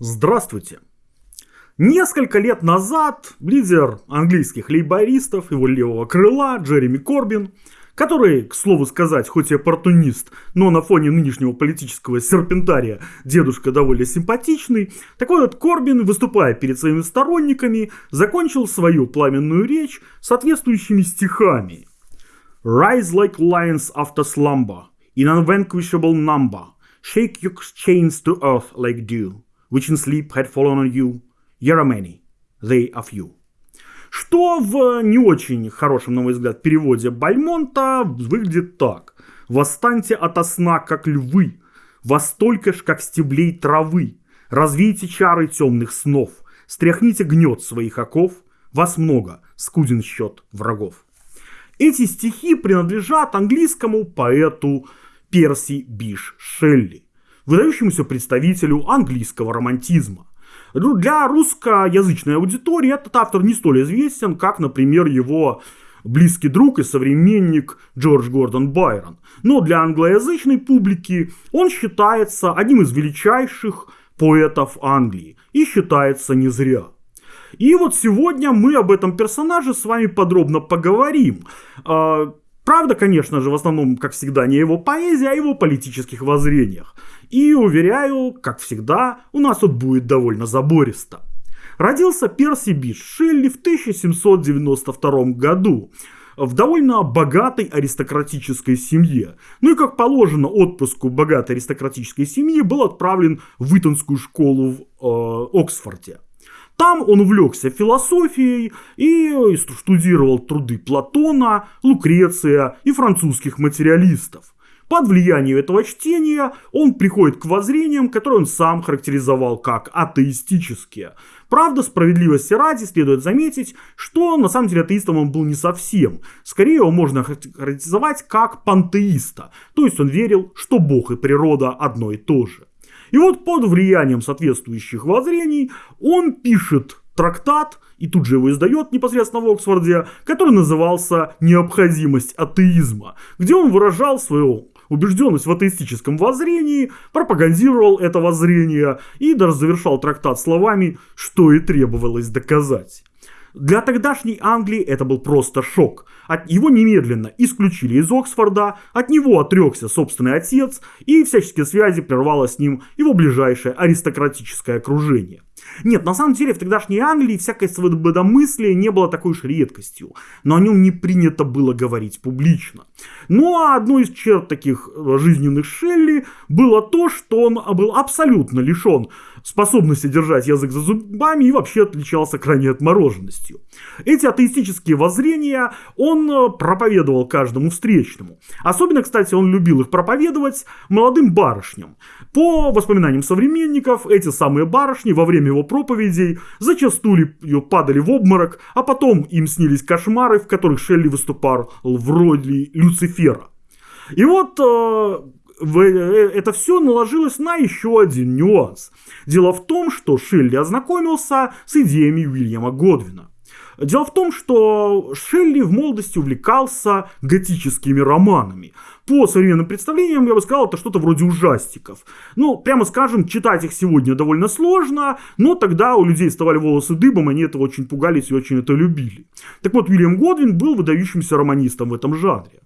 Здравствуйте! Несколько лет назад лидер английских лейбористов, его левого крыла, Джереми Корбин, который, к слову сказать, хоть и оппортунист, но на фоне нынешнего политического серпентария дедушка довольно симпатичный, такой вот Корбин, выступая перед своими сторонниками, закончил свою пламенную речь соответствующими стихами. Rise like lions after slumber, in unvanquishable number, shake your chains to earth like dew, which in sleep had fallen on you, Here are many, they are few. Что в не очень хорошем, на мой взгляд, переводе Бальмонта выглядит так. «Восстаньте ото сна, как львы, вас столько ж, как стеблей травы. Развейте чары темных снов, стряхните гнет своих оков, вас много, скуден счет врагов». Эти стихи принадлежат английскому поэту Перси Биш Шелли, выдающемуся представителю английского романтизма. Ну, для русскоязычной аудитории этот автор не столь известен, как, например, его близкий друг и современник Джордж Гордон Байрон. Но для англоязычной публики он считается одним из величайших поэтов Англии. И считается не зря. И вот сегодня мы об этом персонаже с вами подробно поговорим. Правда, конечно же, в основном, как всегда, не его поэзия, а его политических воззрениях. И, уверяю, как всегда, у нас тут будет довольно забористо. Родился Перси Биш Шелли в 1792 году в довольно богатой аристократической семье. Ну и как положено отпуску богатой аристократической семьи был отправлен в Итонскую школу в э, Оксфорде. Там он увлекся философией и штудировал труды Платона, Лукреция и французских материалистов. Под влиянием этого чтения он приходит к воззрениям, которые он сам характеризовал как атеистические. Правда, справедливости ради следует заметить, что на самом деле атеистом он был не совсем. Скорее его можно характеризовать как пантеиста, то есть он верил, что Бог и природа одно и то же. И вот под влиянием соответствующих воззрений он пишет трактат, и тут же его издает непосредственно в Оксфорде, который назывался «Необходимость атеизма», где он выражал свою убежденность в атеистическом воззрении, пропагандировал это воззрение и даже завершал трактат словами «что и требовалось доказать». Для тогдашней Англии это был просто шок. От его немедленно исключили из Оксфорда, от него отрекся собственный отец, и всяческие связи прервало с ним его ближайшее аристократическое окружение. Нет, на самом деле в тогдашней Англии всякое свободомыслие не было такой уж редкостью, но о нем не принято было говорить публично. Ну а одной из черт таких э, жизненных Шелли было то, что он был абсолютно лишен способности держать язык за зубами и вообще отличался крайней отмороженностью. Эти атеистические воззрения он э, проповедовал каждому встречному. Особенно, кстати, он любил их проповедовать молодым барышням. По воспоминаниям современников, эти самые барышни во время его проповедей зачастую падали в обморок, а потом им снились кошмары, в которых Шелли выступал в роли Люцифера. И вот э, это все наложилось на еще один нюанс. Дело в том, что Шелли ознакомился с идеями Уильяма Годвина. Дело в том, что Шелли в молодости увлекался готическими романами. По современным представлениям, я бы сказал, это что-то вроде ужастиков. Ну, прямо скажем, читать их сегодня довольно сложно, но тогда у людей вставали волосы дыбом, они этого очень пугались и очень это любили. Так вот, Уильям Годвин был выдающимся романистом в этом жанре.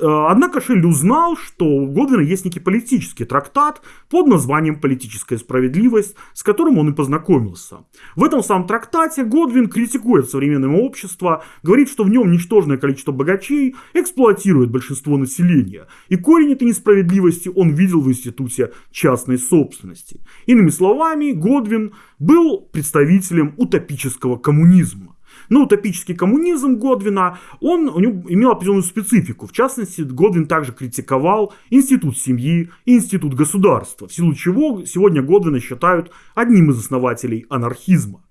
Э, однако Шелли узнал, что у Годвина есть некий политический трактат под названием «Политическая справедливость», с которым он и познакомился. В этом самом трактате Годвин критикует современное общество, говорит, что в нем ничтожное количество богачей эксплуатирует большинство населения, и корень этой несправедливости он видел в институте частной собственности. Иными словами, Годвин был представителем утопического коммунизма. Но утопический коммунизм Годвина, он у него имел определенную специфику. В частности, Годвин также критиковал институт семьи институт государства, в силу чего сегодня Годвина считают одним из основателей анархизма.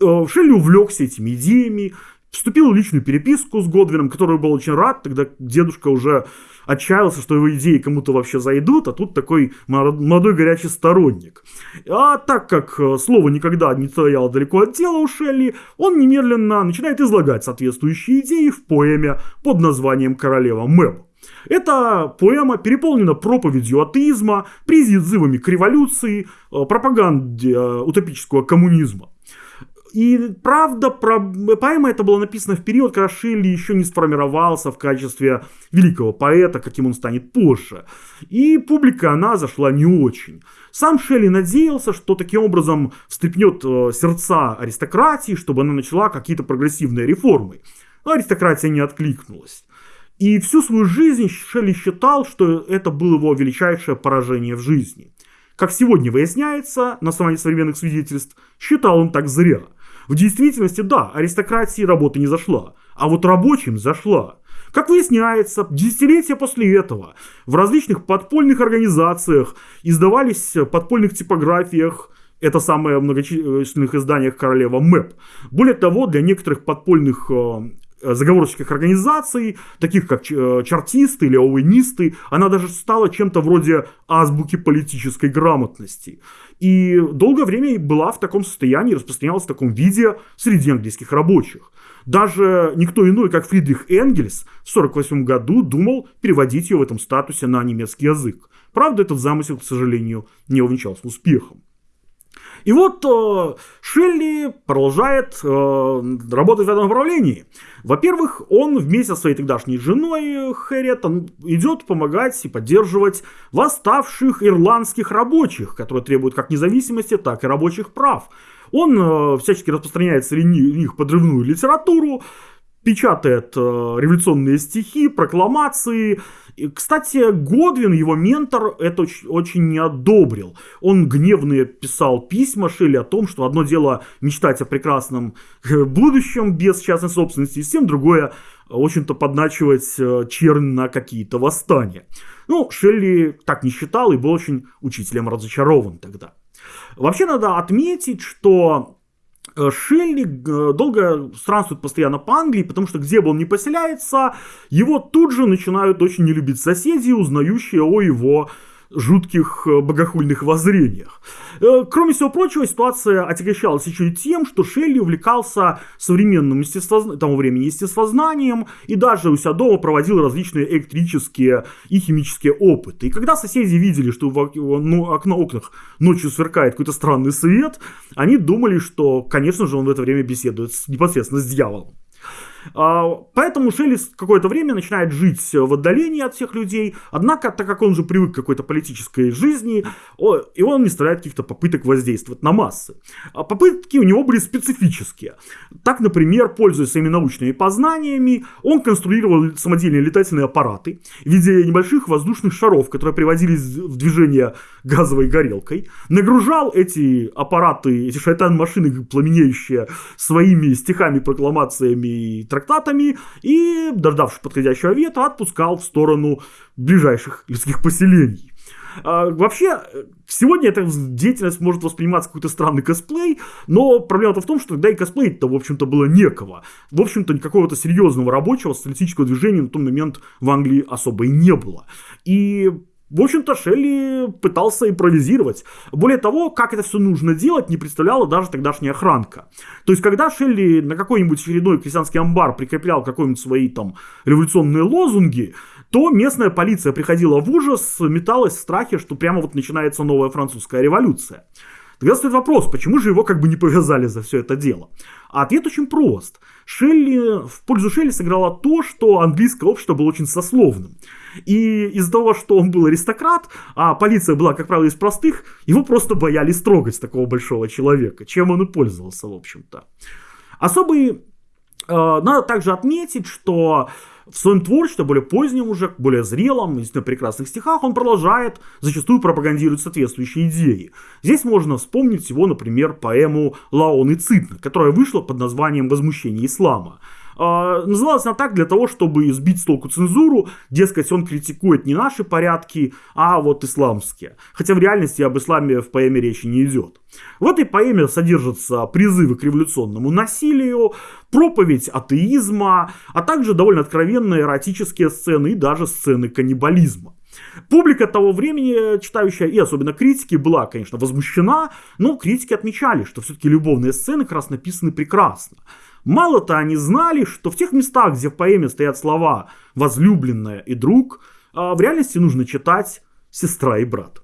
Э, Шелли увлекся этими идеями, вступил в личную переписку с Годвином, который был очень рад, тогда дедушка уже отчаялся, что его идеи кому-то вообще зайдут, а тут такой молодой горячий сторонник. А так как э, слово никогда не стояло далеко от дела у Шелли, он немедленно начинает излагать соответствующие идеи в поэме под названием «Королева Мэб». Эта поэма переполнена проповедью атеизма, призывами к революции, э, пропаганде э, утопического коммунизма. И правда, про... поэма это была написана в период, когда Шелли еще не сформировался в качестве великого поэта, каким он станет позже. И публика, она зашла не очень. Сам Шелли надеялся, что таким образом встрепнет э, сердца аристократии, чтобы она начала какие-то прогрессивные реформы. Но аристократия не откликнулась. И всю свою жизнь Шелли считал, что это было его величайшее поражение в жизни. Как сегодня выясняется, на основании современных свидетельств, считал он так зря – в действительности, да, аристократии работа не зашла, а вот рабочим зашла. Как выясняется, десятилетия после этого в различных подпольных организациях издавались подпольных типографиях это самое многочисленных изданиях королева МЭП. Более того, для некоторых подпольных э, заговорческих организаций, таких как э, чартисты или оуэнисты, она даже стала чем-то вроде азбуки политической грамотности. И долгое время была в таком состоянии, распространялась в таком виде среди английских рабочих. Даже никто иной, как Фридрих Энгельс в 1948 году думал переводить ее в этом статусе на немецкий язык. Правда, этот замысел, к сожалению, не увенчался успехом. И вот э, Шелли продолжает э, работать в этом направлении. Во-первых, он вместе со своей тогдашней женой Хэрриет идет помогать и поддерживать восставших ирландских рабочих, которые требуют как независимости, так и рабочих прав. Он э, всячески распространяет среди них подрывную литературу, печатает э, революционные стихи, прокламации. И, кстати, Годвин, его ментор, это очень, очень не одобрил. Он гневно писал письма Шелли о том, что одно дело мечтать о прекрасном э, будущем без частной собственности, и всем другое, в общем-то, подначивать э, чернь на какие-то восстания. Ну, Шелли так не считал и был очень учителем разочарован тогда. Вообще надо отметить, что Э, Шелли э, долго странствует постоянно по Англии, потому что где бы он ни поселяется, его тут же начинают очень не любить соседи, узнающие о его жутких э, богохульных воззрениях. Э, кроме всего прочего, ситуация отягощалась еще и тем, что Шелли увлекался современным естествозна... тому времени естествознанием и даже у себя дома проводил различные электрические и химические опыты. И когда соседи видели, что в ну, окна окнах ночью сверкает какой-то странный свет, они думали, что, конечно же, он в это время беседует непосредственно с дьяволом. А, поэтому Шеллис какое-то время начинает жить в отдалении от всех людей, однако, так как он же привык к какой-то политической жизни, и он не страдает каких-то попыток воздействовать на массы. А попытки у него были специфические. Так, например, пользуясь своими научными познаниями, он конструировал самодельные летательные аппараты в виде небольших воздушных шаров, которые приводились в движение газовой горелкой, нагружал эти аппараты, эти шайтан-машины, пламенеющие своими стихами, прокламациями и трактатами и, дождавшись подходящего ветра, отпускал в сторону ближайших людских поселений. А, вообще, сегодня эта деятельность может восприниматься какой-то странный косплей, но проблема-то в том, что тогда и косплей-то, в общем-то, было некого. В общем-то, какого-то серьезного рабочего социалистического движения на тот момент в Англии особо и не было. И в общем-то, Шелли пытался импровизировать. Более того, как это все нужно делать, не представляла даже тогдашняя охранка. То есть, когда Шелли на какой-нибудь очередной крестьянский амбар прикреплял какие-нибудь свои там революционные лозунги, то местная полиция приходила в ужас, металась в страхе, что прямо вот начинается новая французская революция. Тогда стоит вопрос, почему же его как бы не повязали за все это дело? А ответ очень прост. Шелли, в пользу Шелли сыграло то, что английское общество было очень сословным. И из-за того, что он был аристократ, а полиция была, как правило, из простых, его просто боялись трогать такого большого человека, чем он и пользовался, в общем-то. Особый... Э, надо также отметить, что в своем творчестве, более позднем уже, более зрелом, на прекрасных стихах, он продолжает зачастую пропагандировать соответствующие идеи. Здесь можно вспомнить всего, например, поэму «Лаон и Цитна», которая вышла под названием «Возмущение ислама». Э, называлась она так для того, чтобы сбить с толку цензуру, дескать, он критикует не наши порядки, а вот исламские. Хотя в реальности об исламе в поэме речи не идет. В этой поэме содержатся призывы к революционному насилию, проповедь атеизма, а также довольно откровенные эротические сцены и даже сцены каннибализма. Публика того времени, читающая и особенно критики, была, конечно, возмущена, но критики отмечали, что все-таки любовные сцены как раз написаны прекрасно. Мало-то они знали, что в тех местах, где в поэме стоят слова «возлюбленная» и «друг», а в реальности нужно читать «Сестра и брат».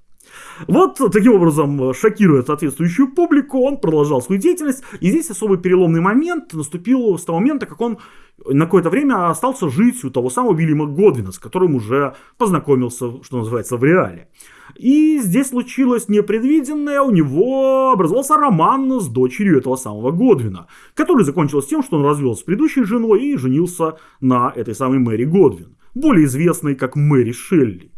Вот таким образом, шокируя соответствующую публику, он продолжал свою деятельность. И здесь особый переломный момент наступил с того момента, как он на какое-то время остался жить у того самого Вильяма Годвина, с которым уже познакомился, что называется, в реале. И здесь случилось непредвиденное, у него образовался роман с дочерью этого самого Годвина, который закончился тем, что он развелся с предыдущей женой и женился на этой самой Мэри Годвин, более известной как Мэри Шелли.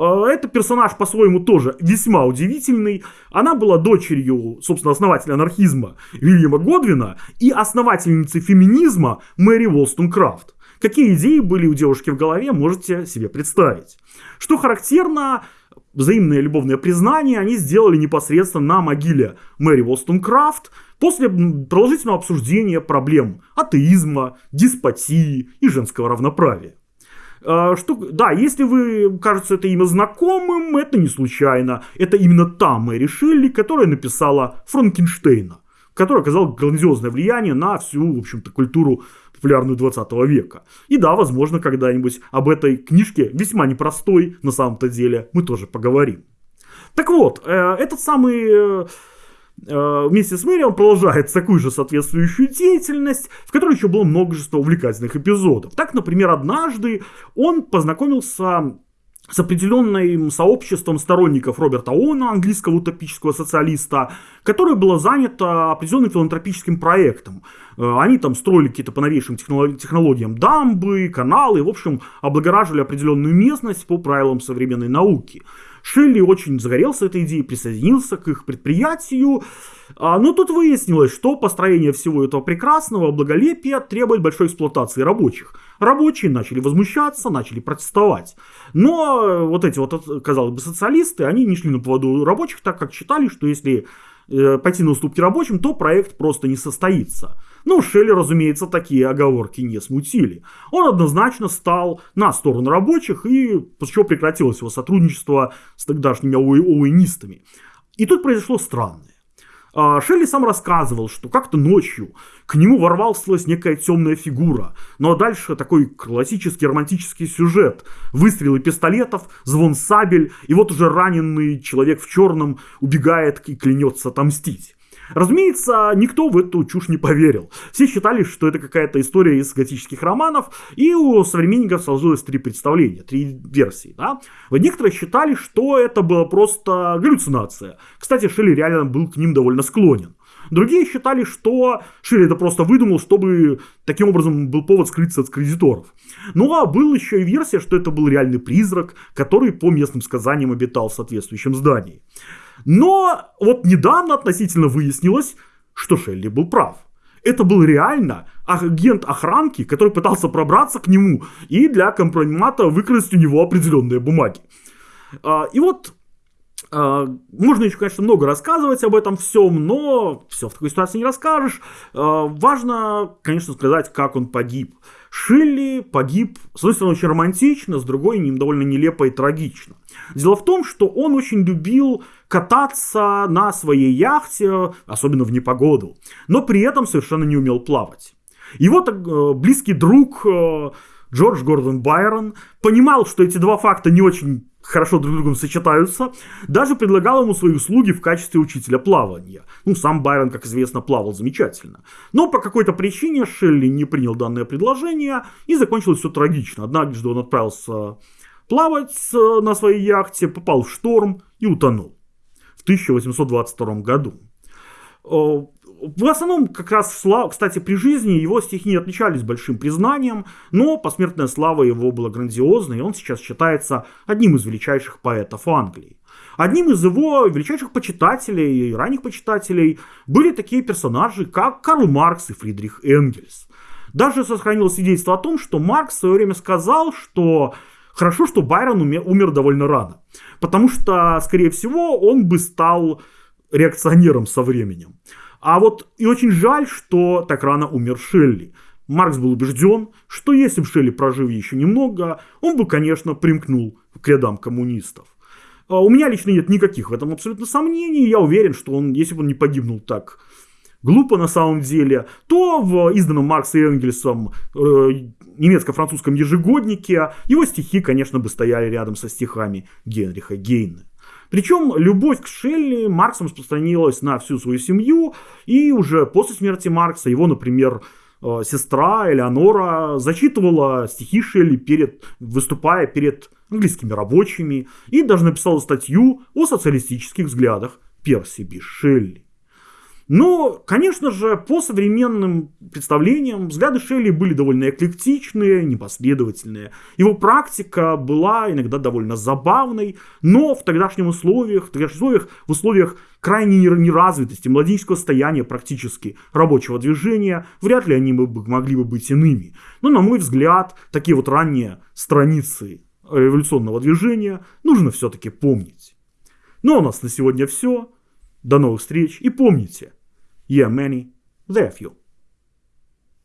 Э, это персонаж по-своему тоже весьма удивительный. Она была дочерью, собственно, основателя анархизма Вильяма Годвина и основательницы феминизма Мэри Волстонкрафт. Какие идеи были у девушки в голове, можете себе представить. Что характерно, взаимное любовное признание они сделали непосредственно на могиле Мэри Волстонкрафт после продолжительного обсуждения проблем атеизма, деспотии и женского равноправия. А, что, да, если вы, кажется, это имя знакомым, это не случайно. Это именно та Мэри Шелли, которая написала Франкенштейна, который оказал грандиозное влияние на всю, в общем-то, культуру популярную 20 века. И да, возможно, когда-нибудь об этой книжке, весьма непростой на самом-то деле, мы тоже поговорим. Так вот, э, этот самый э, вместе с Мэри он продолжает такую же соответствующую деятельность, в которой еще было множество увлекательных эпизодов. Так, например, однажды он познакомился с определенным сообществом сторонников Роберта Оуэна, английского утопического социалиста, которое было занято определенным филантропическим проектом. Э, они там строили какие-то по новейшим технологиям дамбы, каналы, в общем, облагораживали определенную местность по правилам современной науки. Шелли очень загорелся этой идеей, присоединился к их предприятию. А, но тут выяснилось, что построение всего этого прекрасного благолепия требует большой эксплуатации рабочих. Рабочие начали возмущаться, начали протестовать. Но вот эти вот, казалось бы, социалисты, они не шли на поводу рабочих, так как считали, что если э, пойти на уступки рабочим, то проект просто не состоится. Ну, Шелли, разумеется, такие оговорки не смутили. Он однозначно стал на сторону рабочих, и после чего прекратилось его сотрудничество с тогдашними оуэнистами. И тут произошло странное. А, Шелли сам рассказывал, что как-то ночью к нему ворвалась некая темная фигура. Ну а дальше такой классический романтический сюжет. Выстрелы пистолетов, звон сабель, и вот уже раненый человек в черном убегает и клянется отомстить. Разумеется, никто в эту чушь не поверил. Все считали, что это какая-то история из готических романов, и у современников сложилось три представления, три версии. Да? Некоторые считали, что это была просто галлюцинация. Кстати, Шелли реально был к ним довольно склонен. Другие считали, что Шелли это просто выдумал, чтобы таким образом был повод скрыться от кредиторов. Ну а был еще и версия, что это был реальный призрак, который по местным сказаниям обитал в соответствующем здании. Но вот недавно относительно выяснилось, что Шелли был прав. Это был реально агент охранки, который пытался пробраться к нему и для компромата выкрасть у него определенные бумаги. А, и вот а, можно еще, конечно, много рассказывать об этом всем, но все в такой ситуации не расскажешь. А, важно, конечно, сказать, как он погиб. Шелли погиб, с одной стороны, очень романтично, с другой, довольно нелепо и трагично. Дело в том, что он очень любил кататься на своей яхте, особенно в непогоду, но при этом совершенно не умел плавать. Его так, э, близкий друг э, Джордж Гордон Байрон понимал, что эти два факта не очень хорошо друг с другом сочетаются, даже предлагал ему свои услуги в качестве учителя плавания. Ну, сам Байрон, как известно, плавал замечательно. Но по какой-то причине Шелли не принял данное предложение, и закончилось все трагично. Однажды он отправился плавать э, на своей яхте, попал в шторм и утонул в 1822 году. В основном, как раз, кстати, при жизни его стихи не отличались большим признанием, но посмертная слава его была грандиозной, и он сейчас считается одним из величайших поэтов Англии. Одним из его величайших почитателей и ранних почитателей были такие персонажи, как Карл Маркс и Фридрих Энгельс. Даже сохранилось свидетельство о том, что Маркс в свое время сказал, что хорошо, что Байрон умер довольно рано, потому что, скорее всего, он бы стал реакционером со временем. А вот и очень жаль, что так рано умер Шелли. Маркс был убежден, что если бы Шелли прожил еще немного, он бы, конечно, примкнул к рядам коммунистов. А у меня лично нет никаких в этом абсолютно сомнений. Я уверен, что он, если бы он не погибнул так глупо на самом деле, то в изданном Марксом и Энгельсом э, немецко-французском ежегоднике его стихи, конечно, бы стояли рядом со стихами Генриха Гейна. Причем любовь к Шелли Марксом распространилась на всю свою семью, и уже после смерти Маркса его, например, э, сестра Элеонора зачитывала стихи Шелли, перед, выступая перед английскими рабочими, и даже написала статью о социалистических взглядах Перси Би Шелли. Но, конечно же, по современным представлениям взгляды Шелли были довольно эклектичные, непоследовательные. Его практика была иногда довольно забавной, но в тогдашних условиях, в тогдашних условиях, в условиях крайней неразвитости, младенческого состояния практически рабочего движения, вряд ли они могли бы быть иными. Но, на мой взгляд, такие вот ранние страницы революционного движения нужно все-таки помнить. Ну а у нас на сегодня все. До новых встреч и помните – Yemeni, many, are few.